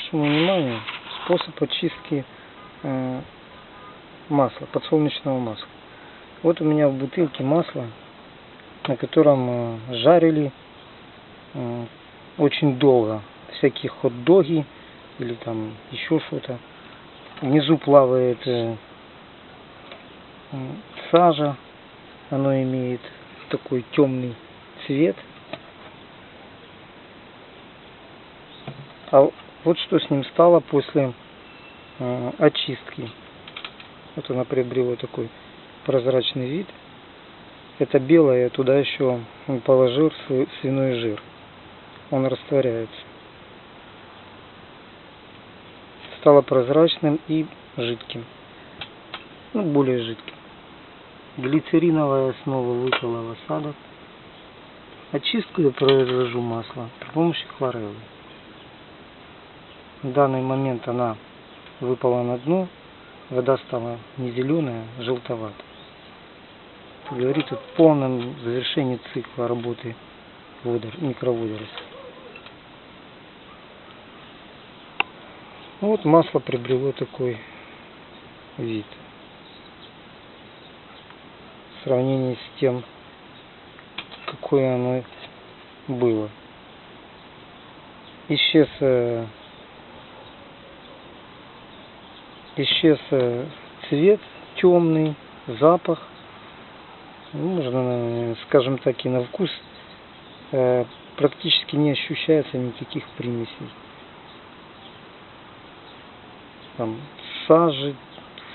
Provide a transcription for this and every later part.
вашему вниманию способ очистки э, масла, подсолнечного масла. Вот у меня в бутылке масло, на котором э, жарили э, очень долго всякие хот-доги или там еще что-то. Внизу плавает сажа, оно имеет такой темный цвет. А вот что с ним стало после э, очистки. Вот она приобрела такой прозрачный вид. Это белое, туда еще положил свиной жир. Он растворяется. Стало прозрачным и жидким. Ну, более жидким. Глицериновая основа выпала в осадок. Очистку я произвожу масла при помощи хлореллы. В данный момент она выпала на дно, вода стала не зеленая, а желтоватая. Говорит о полном завершении цикла работы водор, микроводорослей. Вот масло приобрело такой вид. В сравнении с тем, какое оно было. Исчез исчез э, цвет темный, запах. Ну, можно, скажем так, и на вкус э, практически не ощущается никаких примесей. Там сажи,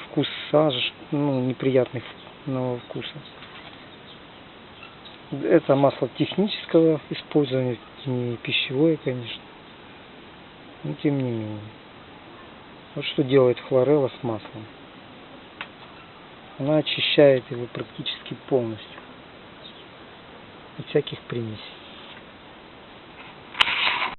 вкус сажи, ну, неприятный но вкуса. Это масло технического использования, не пищевое, конечно. Но тем не менее. Вот что делает хлорелла с маслом. Она очищает его практически полностью от всяких примесей.